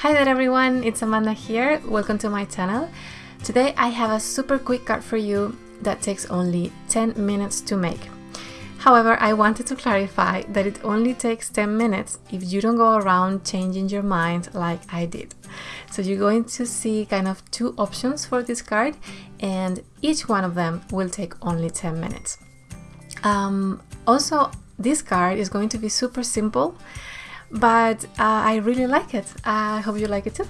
Hi there everyone, it's Amanda here. Welcome to my channel. Today I have a super quick card for you that takes only 10 minutes to make. However, I wanted to clarify that it only takes 10 minutes if you don't go around changing your mind like I did. So you're going to see kind of two options for this card and each one of them will take only 10 minutes. Um, also, this card is going to be super simple, but uh, I really like it. I hope you like it too.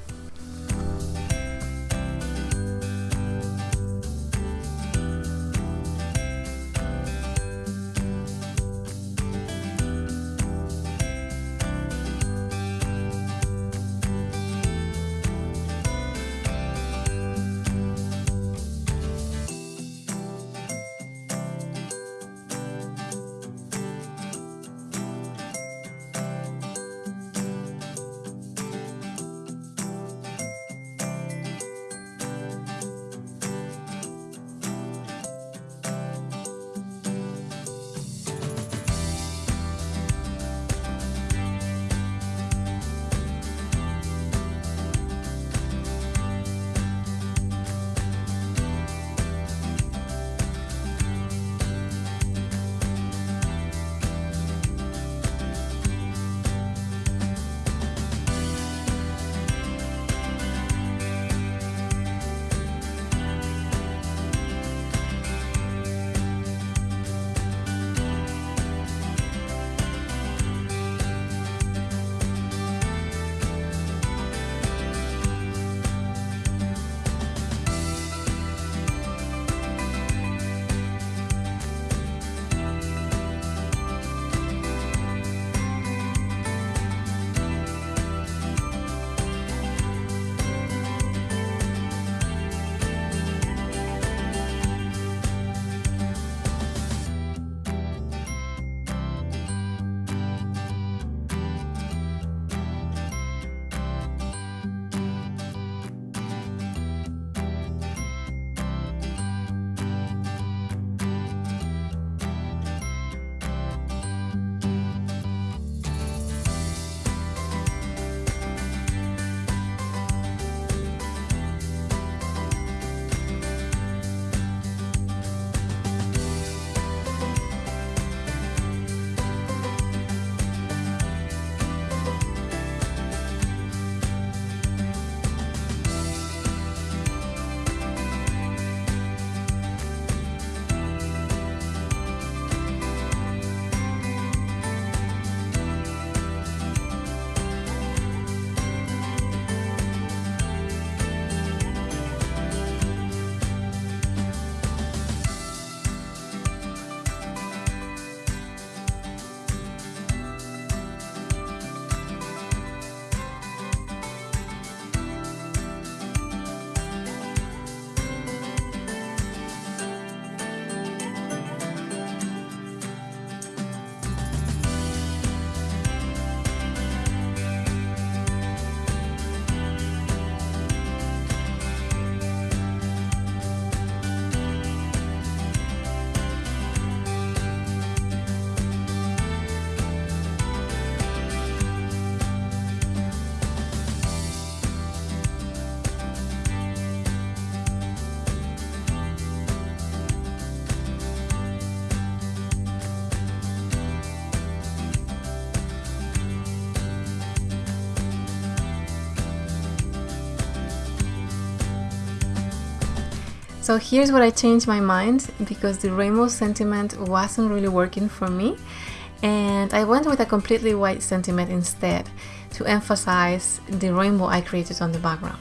So here's what I changed my mind because the rainbow sentiment wasn't really working for me and I went with a completely white sentiment instead to emphasize the rainbow I created on the background.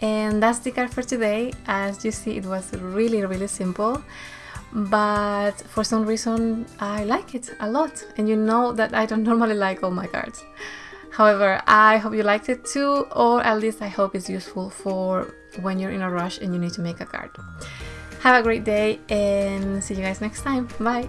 And that's the card for today. As you see, it was really, really simple. But for some reason, I like it a lot. And you know that I don't normally like all my cards. However, I hope you liked it too, or at least I hope it's useful for when you're in a rush and you need to make a card. Have a great day and see you guys next time. Bye!